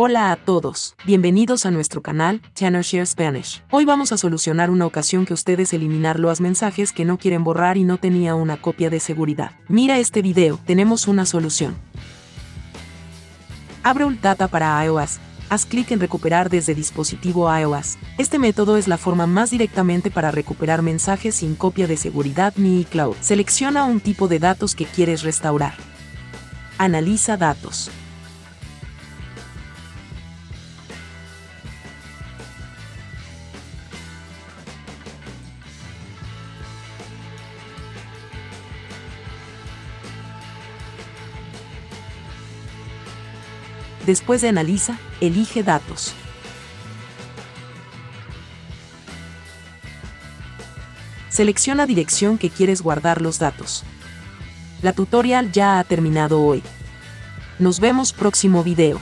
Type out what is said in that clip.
Hola a todos, bienvenidos a nuestro canal, Share Spanish. Hoy vamos a solucionar una ocasión que ustedes eliminar los mensajes que no quieren borrar y no tenía una copia de seguridad. Mira este video, tenemos una solución. Abre Data para iOS. Haz clic en recuperar desde dispositivo iOS. Este método es la forma más directamente para recuperar mensajes sin copia de seguridad ni iCloud. Selecciona un tipo de datos que quieres restaurar. Analiza datos. Después de Analiza, elige Datos. Selecciona dirección que quieres guardar los datos. La tutorial ya ha terminado hoy. Nos vemos próximo video.